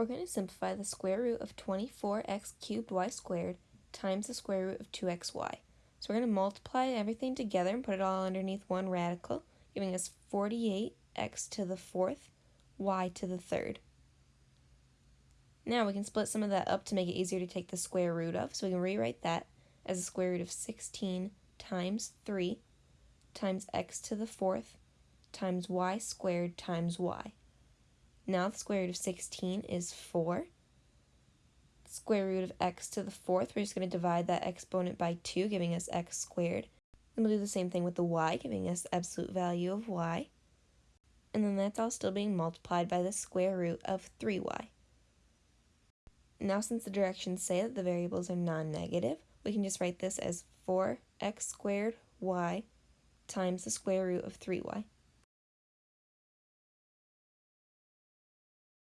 We're going to simplify the square root of 24x cubed y squared times the square root of 2xy. So we're going to multiply everything together and put it all underneath one radical, giving us 48x to the fourth, y to the third. Now we can split some of that up to make it easier to take the square root of, so we can rewrite that as the square root of 16 times 3 times x to the fourth times y squared times y. Now the square root of 16 is 4. Square root of x to the fourth, we're just going to divide that exponent by 2, giving us x squared. Then we'll do the same thing with the y, giving us absolute value of y. And then that's all still being multiplied by the square root of 3y. Now since the directions say that the variables are non-negative, we can just write this as 4x squared y times the square root of 3y.